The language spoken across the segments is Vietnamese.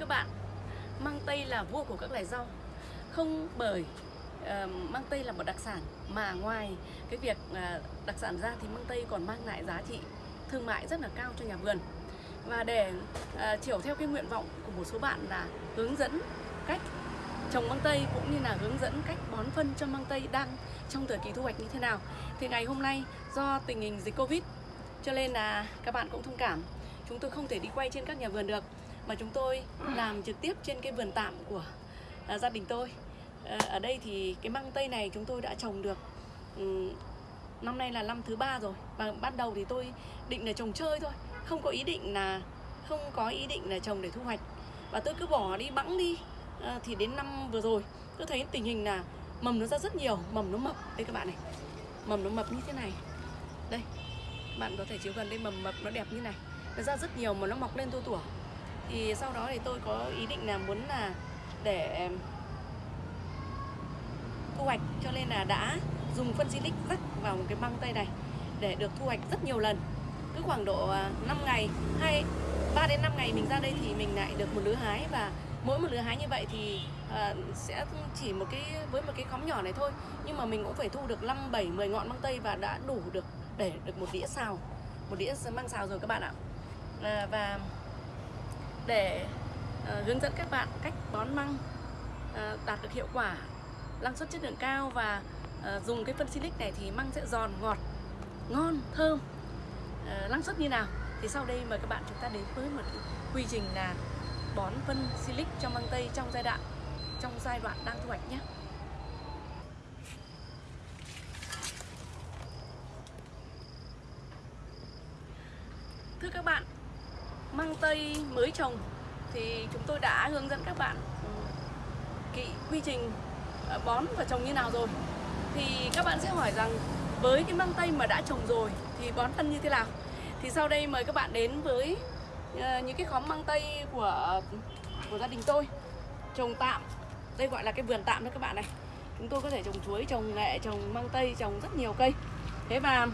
các bạn. Măng tây là vua của các loài rau. Không bởi ờ, uh, măng tây là một đặc sản Mà ngoài cái việc uh, đặc sản ra thì măng tây còn mang lại giá trị thương mại rất là cao cho nhà vườn. Và để uh, chiều theo cái nguyện vọng của một số bạn là hướng dẫn cách trồng măng tây cũng như là hướng dẫn cách bón phân cho măng tây đang trong thời kỳ thu hoạch như thế nào thì ngày hôm nay do tình hình dịch covid cho nên là các bạn cũng thông cảm. Chúng tôi không thể đi quay trên các nhà vườn được mà chúng tôi làm trực tiếp trên cái vườn tạm của uh, gia đình tôi. Uh, ở đây thì cái măng tây này chúng tôi đã trồng được um, năm nay là năm thứ ba rồi. Và ban đầu thì tôi định là trồng chơi thôi không có ý định là không có ý định là trồng để thu hoạch. Và tôi cứ bỏ đi bẵng đi. Uh, thì đến năm vừa rồi tôi thấy tình hình là mầm nó ra rất nhiều mầm nó mập. Đây các bạn này mầm nó mập như thế này. Đây bạn có thể chiếu gần đây mầm mập nó đẹp như này. Nó ra rất nhiều mà nó mọc lên tua tủa thì sau đó thì tôi có ý định là muốn là để thu hoạch. Cho nên là đã dùng phân silic rắc vào một cái băng tay này để được thu hoạch rất nhiều lần. Cứ khoảng độ à, 5 ngày hay 3 đến 5 ngày mình ra đây thì mình lại được một lứa hái. Và mỗi một lứa hái như vậy thì uh, sẽ chỉ một cái với một cái khóm nhỏ này thôi. Nhưng mà mình cũng phải thu được 5 7 10 ngọn măng tây và đã đủ được để được một đĩa xào. Một đĩa măng xào rồi các bạn ạ. À, và để uh, hướng dẫn các bạn cách bón măng uh, đạt được hiệu quả năng suất chất lượng cao và uh, dùng cái phân silic này thì măng sẽ giòn ngọt ngon thơm. Uh, năng suất như nào? Thì sau đây mời các bạn chúng ta đến với một quy trình là bón phân silic cho măng tây trong giai đoạn trong giai đoạn đang thu hoạch nhé Thưa các bạn, măng tây mới trồng thì chúng tôi đã hướng dẫn các bạn ừ, kỹ quy trình ờ, bón và trồng như nào rồi. Thì các bạn sẽ hỏi rằng với cái măng tây mà đã trồng rồi thì bón phân như thế nào? Thì sau đây mời các bạn đến với ờ, những cái khóm măng tây của của gia đình tôi. Trồng tạm đây gọi là cái vườn tạm đó các bạn này. Chúng tôi có thể trồng chuối trồng nghệ trồng măng tây trồng rất nhiều cây. Thế và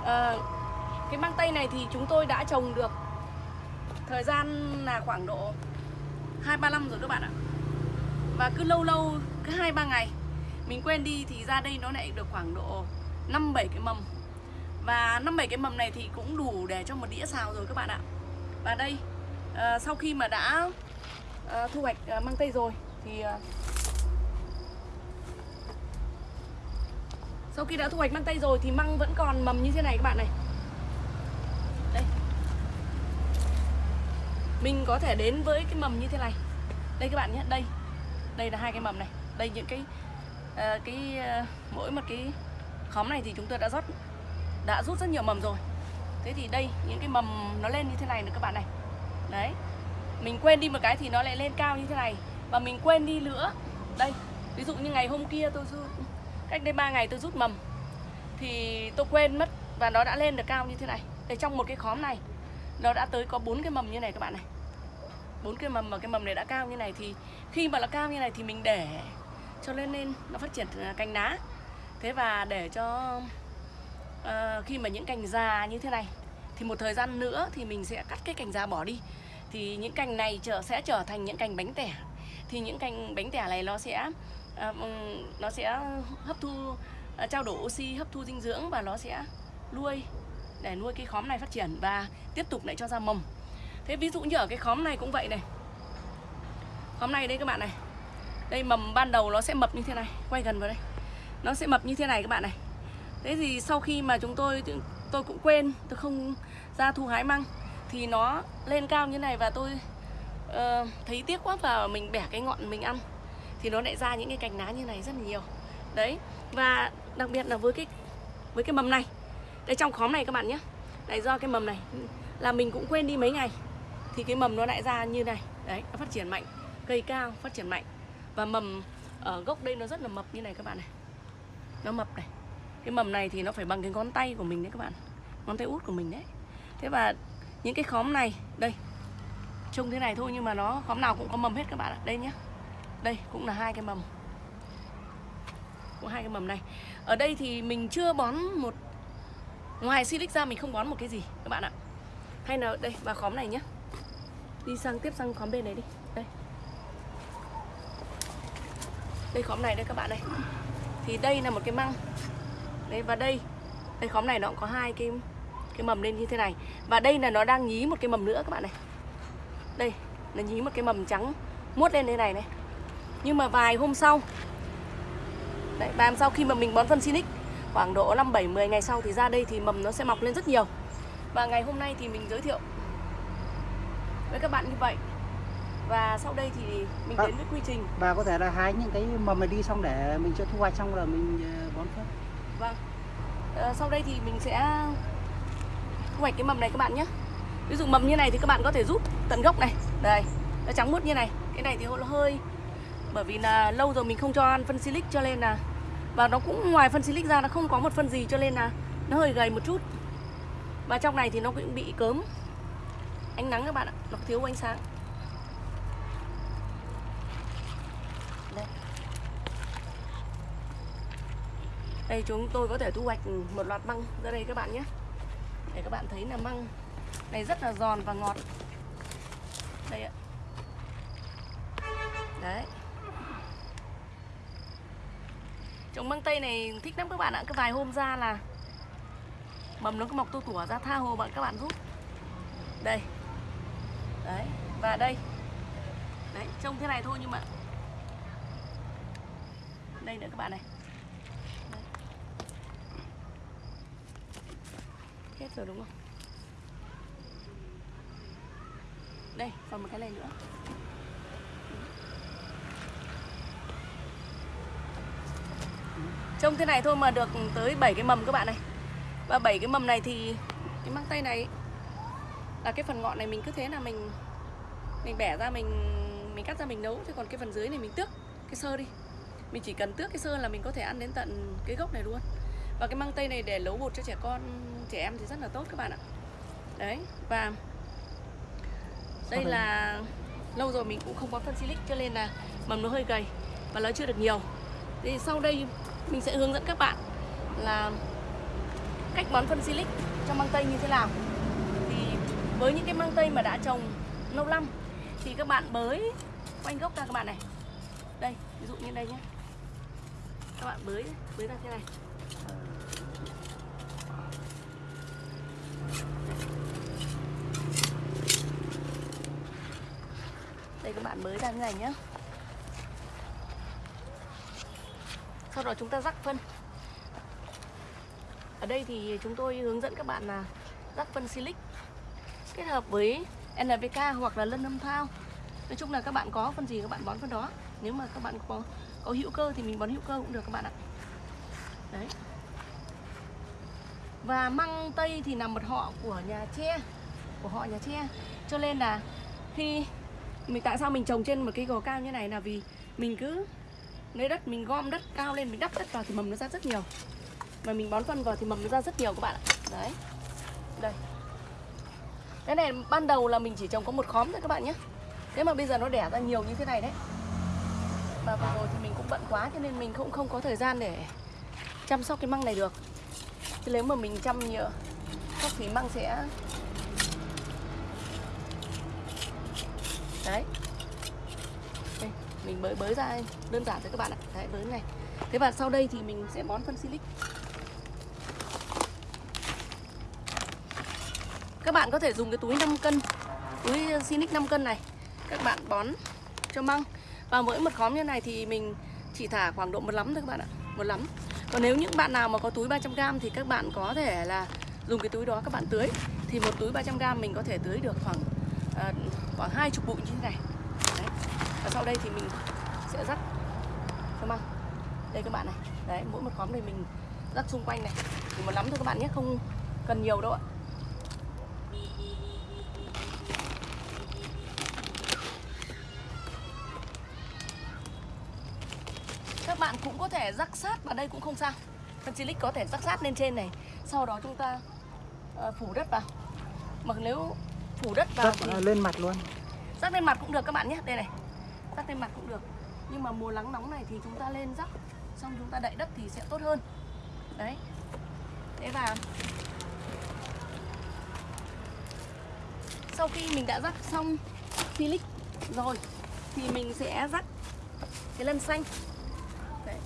uh, cái măng tây này thì chúng tôi đã trồng được thời gian là khoảng độ hai ba năm rồi các bạn ạ và cứ lâu lâu cứ hai ba ngày mình quên đi thì ra đây nó lại được khoảng độ 5 7 cái mầm. Và 5 7 cái mầm này thì cũng đủ để cho một đĩa xào rồi các bạn ạ. Và đây à, sau khi mà đã à, thu hoạch ờ, à, mang tây rồi thì à, sau khi đã thu hoạch mang tây rồi thì măng vẫn còn mầm như thế này các bạn này. Mình có thể đến với cái mầm như thế này. Đây các bạn nhé, đây. Đây là hai cái mầm này. Đây những cái uh, cái uh, mỗi một cái khóm này thì chúng tôi đã rót đã rút rất nhiều mầm rồi. Thế thì đây những cái mầm nó lên như thế này nữa các bạn này. Đấy. Mình quên đi một cái thì nó lại lên cao như thế này. Và mình quên đi nữa. Đây ví dụ như ngày hôm kia tôi rút cách đây 3 ngày tôi rút mầm thì tôi quên mất và nó đã lên được cao như thế này. Đây trong một cái khóm này nó đã tới có bốn cái mầm như này các bạn này. Bốn cái mầm mà cái mầm này đã cao như này thì khi mà nó cao như này thì mình để cho lên lên nó phát triển cành lá thế và để cho uh, khi mà những cành già như thế này thì một thời gian nữa thì mình sẽ cắt cái cành già bỏ đi. Thì những cành này trở sẽ trở thành những cành bánh tẻ. Thì những cành bánh tẻ này nó sẽ uh, nó sẽ hấp thu uh, trao đổi oxy hấp thu dinh dưỡng và nó sẽ nuôi để nuôi cái khóm này phát triển và tiếp tục lại cho ra mầm. Thế ví dụ như ở cái khóm này cũng vậy này. Khóm này đây các bạn này. Đây mầm ban đầu nó sẽ mập như thế này quay gần vào đây. Nó sẽ mập như thế này các bạn này. Thế thì sau khi mà chúng tôi tôi cũng quên tôi không ra thu hái măng thì nó lên cao như này và tôi uh, thấy tiếc quá và mình bẻ cái ngọn mình ăn. Thì nó lại ra những cái cành lá như này rất là nhiều. Đấy và đặc biệt là với cái với cái mầm này đây trong khóm này các bạn nhé. Này do cái mầm này. Là mình cũng quên đi mấy ngày. Thì cái mầm nó lại ra như này. Đấy, nó phát triển mạnh. Cây cao, phát triển mạnh. Và mầm ở gốc đây nó rất là mập như này các bạn này. Nó mập này. Cái mầm này thì nó phải bằng cái ngón tay của mình đấy các bạn. Ngón tay út của mình đấy. Thế và những cái khóm này, đây. Trông thế này thôi nhưng mà nó, khóm nào cũng có mầm hết các bạn ạ. Đây nhé. Đây, cũng là hai cái mầm. Cũng hai cái mầm này. Ở đây thì mình chưa bón một ngoài silic ra mình không bón một cái gì, các bạn ạ. Hay là đây, vào khóm này nhé đi sang tiếp sang khóm bên này đi. Đây. Đây khóm này đây các bạn này thì đây là một cái măng. Đấy, và đây đây khóm này nó cũng có hai cái cái mầm lên như thế này. Và đây là nó đang nhí một cái mầm nữa các bạn này. Đây, nó nhí một cái mầm trắng muốt lên đây này này. Nhưng mà vài hôm sau, đấy và hôm sau khi mà mình bón phân Sinic khoảng độ 5 7 10 ngày sau thì ra đây thì mầm nó sẽ mọc lên rất nhiều và ngày hôm nay thì mình giới thiệu với các bạn như vậy và sau đây thì mình Vâng. đến với quy trình Và có thể là hái những cái mầm này đi xong để mình cho thu hoạch xong rồi mình ờ, bón phân. Vâng. Ờ, sau đây thì mình sẽ thu hoạch cái mầm này các bạn nhé. Ví dụ mầm như này thì các bạn có thể rút tận gốc này. Đây, nó trắng muốt như này. Cái này thì hơi bởi vì là lâu rồi mình không cho ăn phân silic cho nên là và nó cũng ngoài phân silic ra nó không có một phân gì cho nên là nó hơi gầy một chút. Và trong này thì nó cũng bị cớm ánh nắng các bạn ạ, nó thiếu ánh sáng. Đây. Đây chúng tôi có thể thu hoạch một loạt măng ra đây các bạn nhé Để các bạn thấy là măng này rất là giòn và ngọt Đây ạ Đấy Trồng măng tây này thích lắm các bạn ạ. Cứ vài hôm ra là Mầm nó cứ mọc tu tủa ra tha hồ bạn các bạn rút Đây. Đấy Và đây. Đấy trông thế này thôi nhưng mà Đây nữa các bạn này. Hết rồi đúng không? Đây, còn một cái này nữa. Trông thế này thôi mà được tới 7 cái mầm các bạn này. Và 7 cái mầm này thì Cái măng tây này Là cái phần ngọn này mình cứ thế là mình Mình bẻ ra mình Mình cắt ra mình nấu. Thế còn cái phần dưới này mình tước cái sơ đi. Mình chỉ cần tước cái sơ là mình có thể ăn đến tận cái gốc này luôn. Và cái măng tây này để nấu bột cho trẻ con Trẻ em thì rất là tốt các bạn ạ. Đấy Và Đây là Lâu rồi mình cũng không có phân silic cho nên là Mầm nó hơi gầy Và nó chưa được nhiều. Thì sau đây mình sẽ hướng dẫn các bạn Là Cách bón phân silic cho măng tây như thế nào. Thì với những cái măng tây mà đã trồng lâu năm Thì các bạn bới quanh gốc ra các bạn này. Đây, ví dụ như đây nhé. Các bạn bới, bới ra thế này. Đây các bạn bới ra như này nhé. Sau đó chúng ta rắc phân. Ở đây thì chúng tôi hướng dẫn các bạn là rắc phân silic Kết hợp với NPK hoặc là lân âm thao. Nói chung là các bạn có phân gì các bạn bón phân đó. Nếu mà các bạn có có hữu cơ thì mình bón hữu cơ cũng được các bạn ạ. Đấy. Và măng tây thì là một họ của nhà tre, Của họ nhà tre. Cho nên là khi mình, tại sao mình trồng trên một cái gò cao như này là vì mình cứ lấy đất, mình gom đất cao lên, mình đắp đất vào thì mầm nó ra rất nhiều. Mà mình bón phân vào thì mầm nó ra rất nhiều các bạn ạ. Đấy. Đây. Cái này ban đầu là mình chỉ trồng có một khóm thôi các bạn nhé. Thế mà bây giờ nó đẻ ra nhiều như thế này đấy. Mà vừa rồi thì mình cũng bận quá cho nên mình cũng không có thời gian để chăm sóc cái măng này được. Chứ nếu mà mình chăm nhiều sóc thì măng sẽ đấy mình bới bới ra đơn giản thôi các bạn ạ. Đấy bới này. Thế và sau đây thì mình sẽ bón phân silic. Các bạn có thể dùng cái túi 5 cân túi silic 5 cân này. Các bạn bón cho măng. Và mỗi một khóm như này thì mình chỉ thả khoảng độ một lắm thôi các bạn ạ. Một lắm. Còn nếu những bạn nào mà có túi 300g thì các bạn có thể là dùng cái túi đó các bạn tưới. Thì một túi 300g mình có thể tưới được khoảng uh, khoảng hai chục bụi như thế này sau đây thì mình sẽ rắc cho măng đây các bạn này. Đấy mỗi một khóm này mình rắc xung quanh này. Thì một lắm thôi các bạn nhé không cần nhiều đâu ạ. Các bạn cũng có thể rắc sát vào đây cũng không sao. Phân silic có thể rắc sát lên trên này. Sau đó chúng ta ờ, phủ đất vào. Mà nếu phủ đất vào Rắc thì ờ, lên mặt luôn. rắc lên mặt cũng được các bạn nhé. Đây này rắc lên mặt cũng được. Nhưng mà mùa nắng nóng này thì chúng ta lên rắc xong chúng ta đậy đất thì sẽ tốt hơn. Đấy. Thế và sau khi mình đã rắc xong silic rồi thì mình sẽ rắc cái lân xanh. Đấy.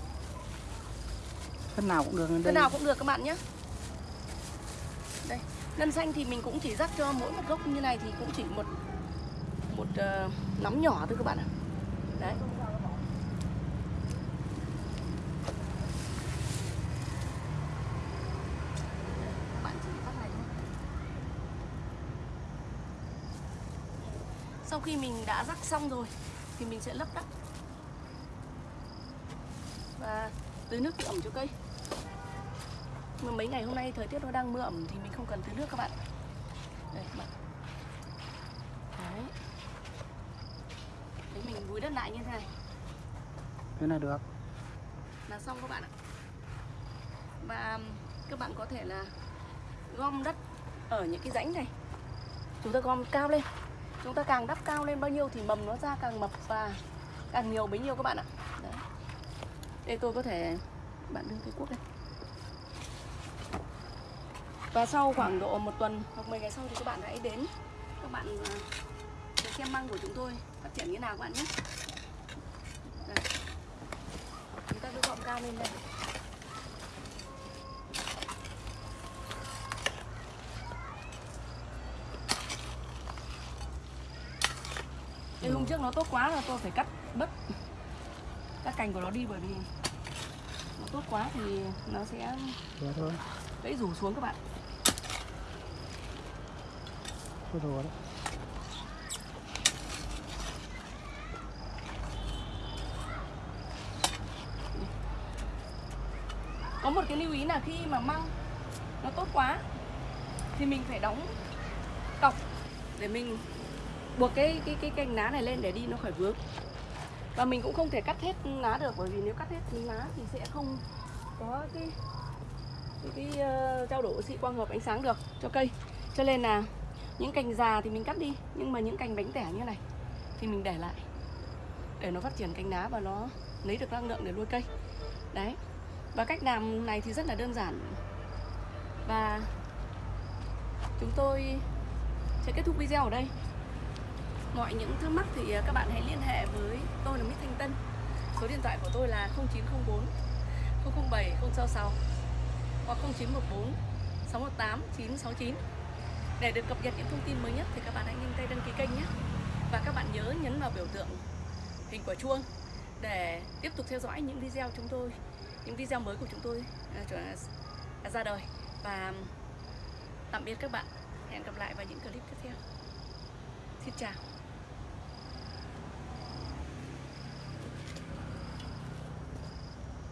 thân nào cũng được đây. nào cũng được các bạn nhé. Đây Lân xanh thì mình cũng chỉ rắc cho mỗi một gốc như này thì cũng chỉ một Một uh, nắm nhỏ thôi các bạn ạ Đấy Sau khi mình đã rắc xong rồi, Thì mình sẽ lấp đất. Và tưới nước ẩm cho cây. Mà mấy ngày hôm nay thời tiết nó đang mưa ẩm thì mình không cần tưới nước các bạn. Đây, các bạn đấy đấy mình vùi đất lại như thế này. Thế là được. Là xong các bạn ạ. Và các bạn có thể là gom đất ở những cái rãnh này. Chúng ta gom cao lên. Chúng ta càng đắp cao lên bao nhiêu thì mầm nó ra càng mập và càng nhiều bấy nhiêu các bạn ạ. Đấy. đây tôi có thể bạn đưa cái cuốc đây và sau khoảng độ một tuần hoặc 10 ngày sau thì các bạn hãy đến các bạn à, xem măng của chúng tôi phát triển như nào các bạn nhé. Đây. chúng ta cứ gọn cao lên đây. Đây hôm trước nó tốt quá là tôi phải cắt bớt. Các cành của nó đi bởi vì nó tốt quá thì nó sẽ gãy rủ xuống các bạn. Thôi rồi. đấy có một cái lưu ý là khi mà măng nó tốt quá thì mình phải đóng cọc để mình buộc cái cái cái cành lá này lên để đi nó khỏi vướng. Và mình cũng không thể cắt hết lá được bởi vì nếu cắt hết lá thì sẽ không có cái cái, cái uh, trao đổi oxy quang hợp ánh sáng được cho cây. Cho nên là những cành già thì mình cắt đi nhưng mà những cành bánh tẻ như này thì mình để lại để nó phát triển cành lá và nó lấy được năng lượng để nuôi cây. Đấy và cách làm này thì rất là đơn giản. Và chúng tôi sẽ kết thúc video ở đây. Mọi những thắc mắc thì à, các bạn hãy liên hệ với tôi là Mít Thanh Tân. Số điện thoại của tôi là 0904 007 066 hoặc 0914 618 969 để được cập nhật những thông tin mới nhất thì các bạn hãy nhanh tay đăng ký kênh nhé. Và các bạn nhớ nhấn vào biểu tượng hình quả chuông để tiếp tục theo dõi những video chúng tôi những video mới của chúng tôi à, à, ra đời. Và um, tạm biệt các bạn. Hẹn gặp lại vào những clip tiếp theo. Xin chào.